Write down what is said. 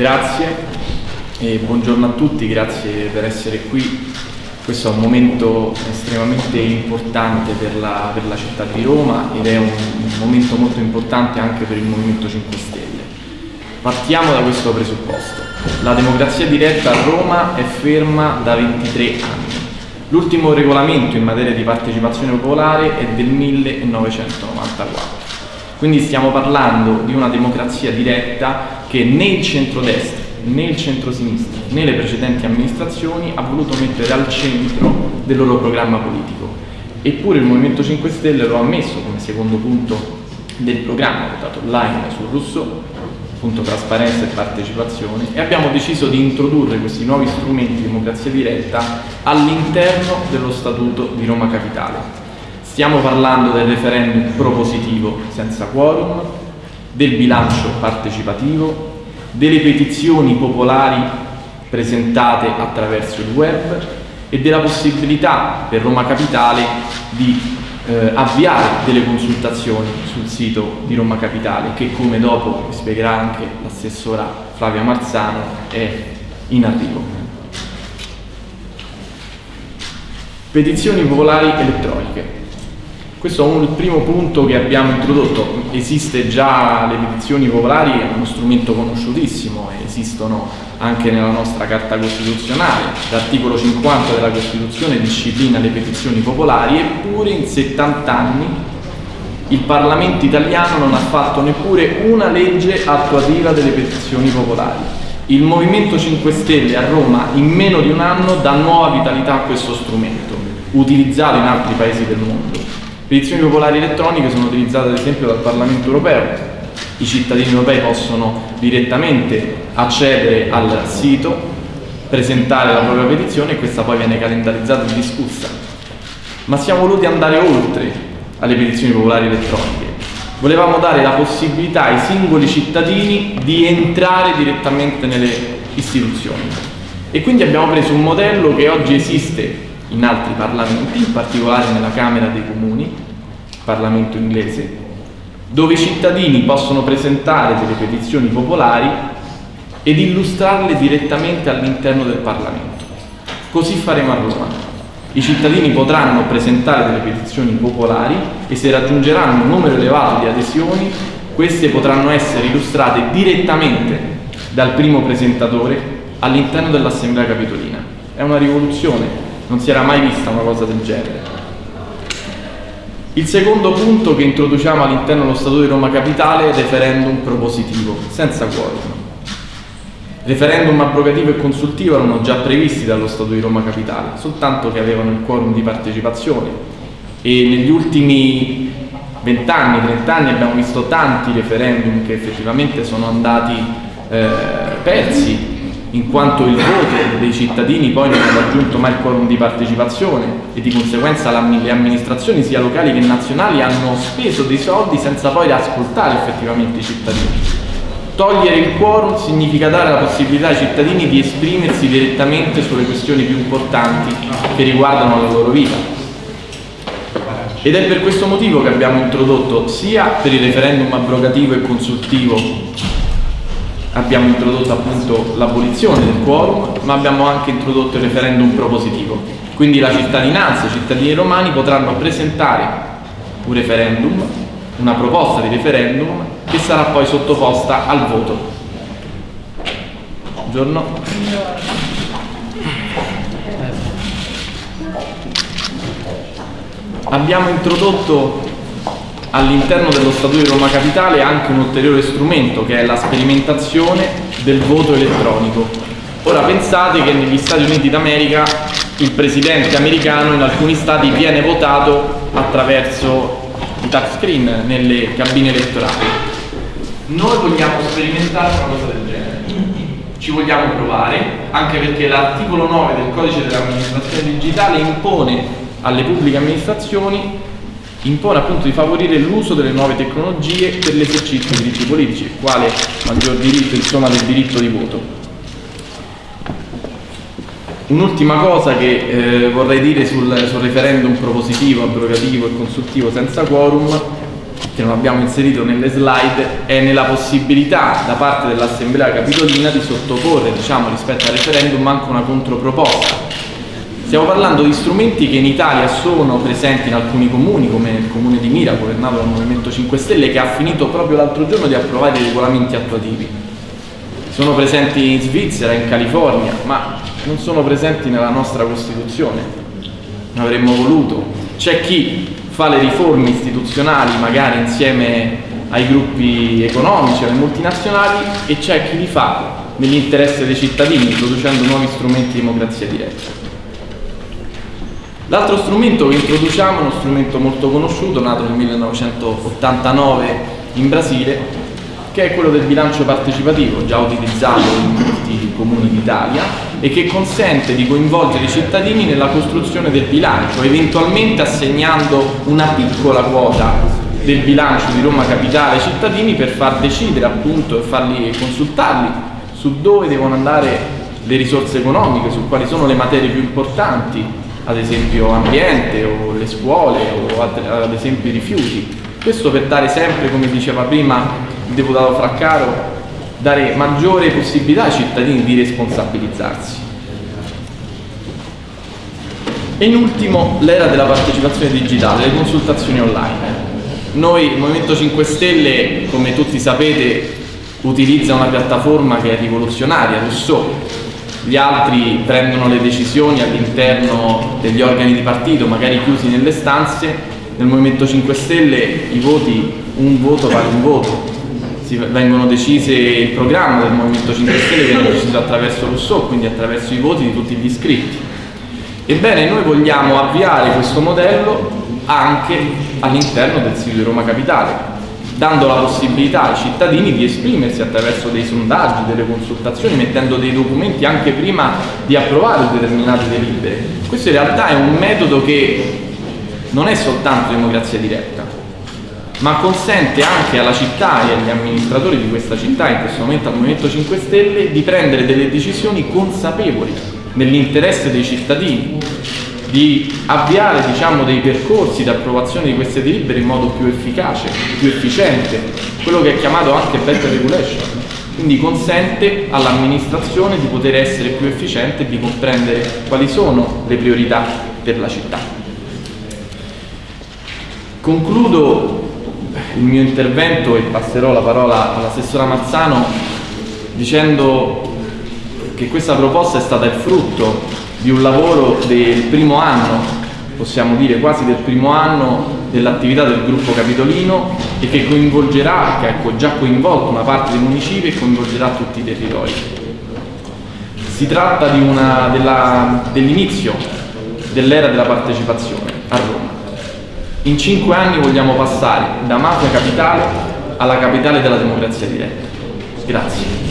Grazie e buongiorno a tutti, grazie per essere qui. Questo è un momento estremamente importante per la, per la città di Roma ed è un, un momento molto importante anche per il Movimento 5 Stelle. Partiamo da questo presupposto. La democrazia diretta a Roma è ferma da 23 anni. L'ultimo regolamento in materia di partecipazione popolare è del 1994. Quindi stiamo parlando di una democrazia diretta che né il centrodestra né il centro-sinistra né le precedenti amministrazioni ha voluto mettere al centro del loro programma politico. Eppure il Movimento 5 Stelle lo ha messo come secondo punto del programma votato online su Rousseau, appunto trasparenza e partecipazione, e abbiamo deciso di introdurre questi nuovi strumenti di democrazia diretta all'interno dello Statuto di Roma Capitale. Stiamo parlando del referendum propositivo senza quorum, del bilancio partecipativo, delle petizioni popolari presentate attraverso il web e della possibilità per Roma Capitale di eh, avviare delle consultazioni sul sito di Roma Capitale che come dopo spiegherà anche l'assessora Flavia Marzano è in arrivo. Petizioni popolari elettroniche. Questo è un, primo punto che abbiamo introdotto. Esiste già le petizioni popolari, è uno strumento conosciutissimo, esistono anche nella nostra Carta Costituzionale. L'articolo 50 della Costituzione disciplina le petizioni popolari, eppure in 70 anni il Parlamento italiano non ha fatto neppure una legge attuativa delle petizioni popolari. Il Movimento 5 Stelle a Roma in meno di un anno dà nuova vitalità a questo strumento, utilizzato in altri paesi del mondo. Petizioni popolari elettroniche sono utilizzate ad esempio dal Parlamento europeo. I cittadini europei possono direttamente accedere al sito, presentare la propria petizione e questa poi viene calendarizzata e discussa. Ma siamo voluti andare oltre alle petizioni popolari elettroniche. Volevamo dare la possibilità ai singoli cittadini di entrare direttamente nelle istituzioni. E quindi abbiamo preso un modello che oggi esiste in altri parlamenti, in particolare nella Camera dei Comuni, Parlamento inglese, dove i cittadini possono presentare delle petizioni popolari ed illustrarle direttamente all'interno del Parlamento. Così faremo a Roma. I cittadini potranno presentare delle petizioni popolari e se raggiungeranno un numero elevato di adesioni, queste potranno essere illustrate direttamente dal primo presentatore all'interno dell'Assemblea Capitolina. È una rivoluzione non si era mai vista una cosa del genere. Il secondo punto che introduciamo all'interno dello Statuto di Roma Capitale è referendum propositivo, senza quorum. Referendum abrogativo e consultivo erano già previsti dallo Statuto di Roma Capitale, soltanto che avevano il quorum di partecipazione e negli ultimi vent'anni, trent'anni abbiamo visto tanti referendum che effettivamente sono andati eh, persi in quanto il voto dei cittadini poi non ha raggiunto mai il quorum di partecipazione e di conseguenza le amministrazioni sia locali che nazionali hanno speso dei soldi senza poi ascoltare effettivamente i cittadini. Togliere il quorum significa dare la possibilità ai cittadini di esprimersi direttamente sulle questioni più importanti che riguardano la loro vita. Ed è per questo motivo che abbiamo introdotto sia per il referendum abrogativo e consultivo abbiamo introdotto appunto l'abolizione del quorum, ma abbiamo anche introdotto il referendum propositivo. Quindi la cittadinanza, i cittadini romani potranno presentare un referendum, una proposta di referendum che sarà poi sottoposta al voto. Buongiorno. Abbiamo introdotto all'interno dello Statuto di Roma Capitale anche un ulteriore strumento che è la sperimentazione del voto elettronico. Ora pensate che negli Stati Uniti d'America il presidente americano in alcuni stati viene votato attraverso i touchscreen nelle cabine elettorali. Noi vogliamo sperimentare una cosa del genere. Ci vogliamo provare, anche perché l'articolo 9 del codice dell'amministrazione digitale impone alle pubbliche amministrazioni impone appunto di favorire l'uso delle nuove tecnologie per l'esercizio dei diritti politici, quale maggior diritto insomma del diritto di voto. Un'ultima cosa che eh, vorrei dire sul, sul, referendum propositivo, abrogativo e consultivo senza quorum, che non abbiamo inserito nelle slide, è nella possibilità da parte dell'Assemblea Capitolina di sottoporre, diciamo, rispetto al referendum anche una controproposta. Stiamo parlando di strumenti che in Italia sono presenti in alcuni comuni, come il comune di Mira, governato dal Movimento 5 Stelle, che ha finito proprio l'altro giorno di approvare i regolamenti attuativi. Sono presenti in Svizzera, in California, ma non sono presenti nella nostra Costituzione. Avremmo voluto. C'è chi fa le riforme istituzionali magari insieme ai gruppi economici, alle multinazionali e c'è chi li fa nell'interesse dei cittadini, introducendo nuovi strumenti di democrazia diretta. L'altro strumento che introduciamo è uno strumento molto conosciuto, nato nel 1989 in Brasile, che è quello del bilancio partecipativo, già utilizzato in molti comuni d'Italia e che consente di coinvolgere i cittadini nella costruzione del bilancio, eventualmente assegnando una piccola quota del bilancio di Roma Capitale ai cittadini per far decidere appunto e farli consultarli su dove devono andare le risorse economiche, su quali sono le materie più importanti, ad esempio ambiente o le scuole o ad esempio i rifiuti. Questo per dare sempre, come diceva prima il deputato Fraccaro, dare maggiore possibilità ai cittadini di responsabilizzarsi. E in ultimo l'era della partecipazione digitale, le consultazioni online. Noi, il Movimento 5 Stelle, come tutti sapete, utilizza una piattaforma che è rivoluzionaria, Rousseau. Gli altri prendono le decisioni all'interno degli organi di partito, magari chiusi nelle stanze. Nel Movimento 5 Stelle i voti, un voto vale un voto, si vengono decise il programma del Movimento 5 Stelle viene deciso attraverso Rousseau, quindi attraverso i voti di tutti gli iscritti. Ebbene, noi vogliamo avviare questo modello anche all'interno del sito di Roma Capitale, dando la possibilità ai cittadini di esprimersi attraverso dei sondaggi, delle consultazioni, mettendo dei documenti anche prima di approvare determinate delibere. Questo in realtà è un metodo che non è soltanto democrazia diretta, ma consente anche alla città e agli amministratori di questa città, in questo momento al Movimento 5 Stelle, di prendere delle decisioni consapevoli nell'interesse dei cittadini, di avviare diciamo, dei percorsi di approvazione di queste delibere in modo più efficace, più efficiente, quello che è chiamato anche better regulation. Quindi consente all'amministrazione di poter essere più efficiente e di comprendere quali sono le priorità per la città. Concludo il mio intervento e passerò la parola all'assessora Mazzano dicendo che questa proposta è stata il frutto di un lavoro del primo anno, possiamo dire quasi del primo anno dell'attività del gruppo capitolino e che coinvolgerà, che ha già coinvolto una parte dei municipi e coinvolgerà tutti i territori. Si tratta dell'inizio dell'era della partecipazione a Roma. In cinque anni vogliamo passare da mafia capitale alla capitale della democrazia diretta. Grazie.